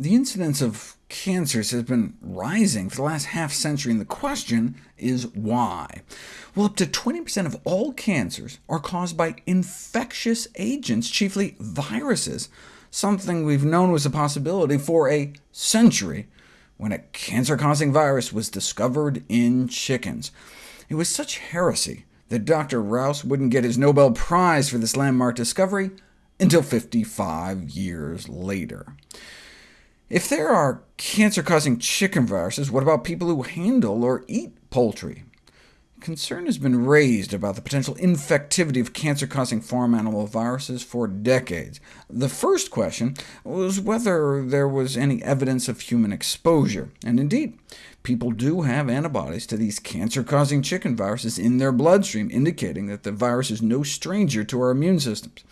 The incidence of cancers has been rising for the last half-century, and the question is why? Well, up to 20% of all cancers are caused by infectious agents, chiefly viruses, something we've known was a possibility for a century, when a cancer-causing virus was discovered in chickens. It was such heresy that Dr. Rous wouldn't get his Nobel Prize for this landmark discovery until 55 years later. If there are cancer-causing chicken viruses, what about people who handle or eat poultry? Concern has been raised about the potential infectivity of cancer-causing farm animal viruses for decades. The first question was whether there was any evidence of human exposure, and indeed, people do have antibodies to these cancer-causing chicken viruses in their bloodstream, indicating that the virus is no stranger to our immune systems.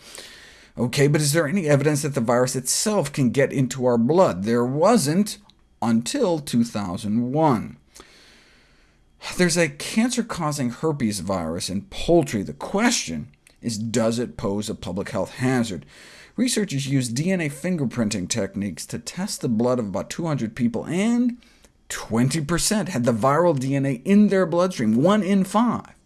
OK, but is there any evidence that the virus itself can get into our blood? There wasn't until 2001. There's a cancer-causing herpes virus in poultry. The question is, does it pose a public health hazard? Researchers used DNA fingerprinting techniques to test the blood of about 200 people, and 20% had the viral DNA in their bloodstream, one in five.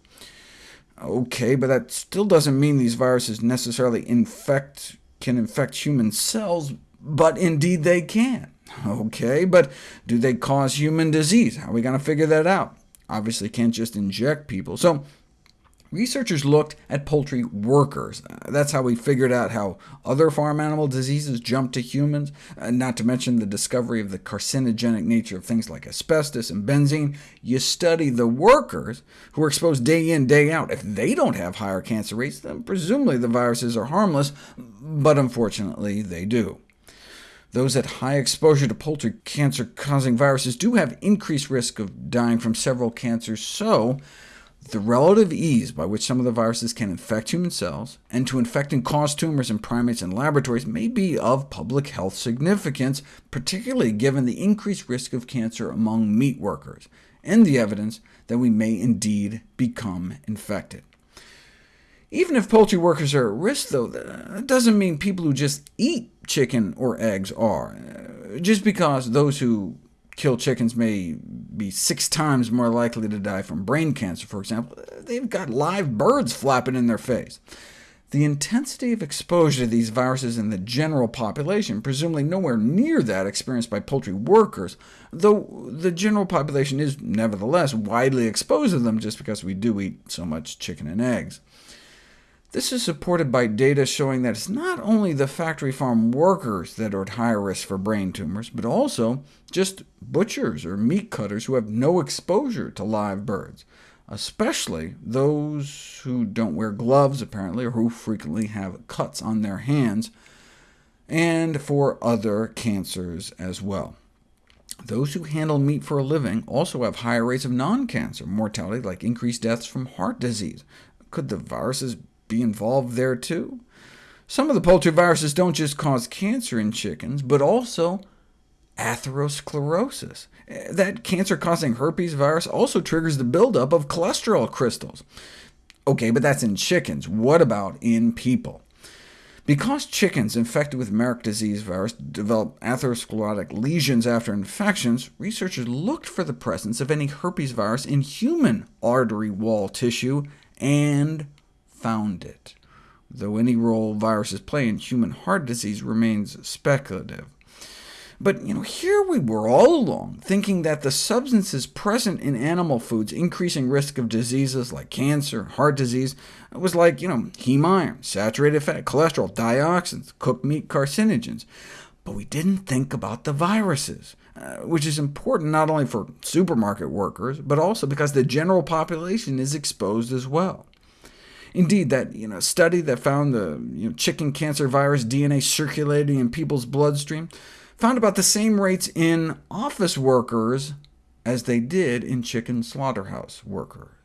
OK, but that still doesn't mean these viruses necessarily infect, can infect human cells, but indeed they can. OK, but do they cause human disease? How are we going to figure that out? Obviously can't just inject people. So Researchers looked at poultry workers. Uh, that's how we figured out how other farm animal diseases jump to humans, uh, not to mention the discovery of the carcinogenic nature of things like asbestos and benzene. You study the workers who are exposed day in, day out. If they don't have higher cancer rates, then presumably the viruses are harmless, but unfortunately they do. Those at high exposure to poultry cancer-causing viruses do have increased risk of dying from several cancers, so the relative ease by which some of the viruses can infect human cells, and to infect and cause tumors in primates and laboratories, may be of public health significance, particularly given the increased risk of cancer among meat workers, and the evidence that we may indeed become infected. Even if poultry workers are at risk, though, that uh, doesn't mean people who just eat chicken or eggs are. Uh, just because those who kill chickens may be six times more likely to die from brain cancer, for example, they've got live birds flapping in their face. The intensity of exposure to these viruses in the general population, presumably nowhere near that experienced by poultry workers, though the general population is nevertheless widely exposed to them just because we do eat so much chicken and eggs. This is supported by data showing that it's not only the factory farm workers that are at higher risk for brain tumors, but also just butchers or meat cutters who have no exposure to live birds, especially those who don't wear gloves, apparently, or who frequently have cuts on their hands, and for other cancers as well. Those who handle meat for a living also have higher rates of non-cancer mortality, like increased deaths from heart disease. Could the viruses be involved there too? Some of the poultry viruses don't just cause cancer in chickens, but also atherosclerosis. Eh, that cancer-causing herpes virus also triggers the buildup of cholesterol crystals. OK, but that's in chickens. What about in people? Because chickens infected with Marek disease virus develop atherosclerotic lesions after infections, researchers looked for the presence of any herpes virus in human artery wall tissue, and found it, though any role viruses play in human heart disease remains speculative. But you know, here we were all along, thinking that the substances present in animal foods increasing risk of diseases like cancer, heart disease, was like you know, heme iron, saturated fat, cholesterol, dioxins, cooked meat carcinogens. But we didn't think about the viruses, uh, which is important not only for supermarket workers, but also because the general population is exposed as well. Indeed, that you know, study that found the you know, chicken cancer virus DNA circulating in people's bloodstream found about the same rates in office workers as they did in chicken slaughterhouse workers.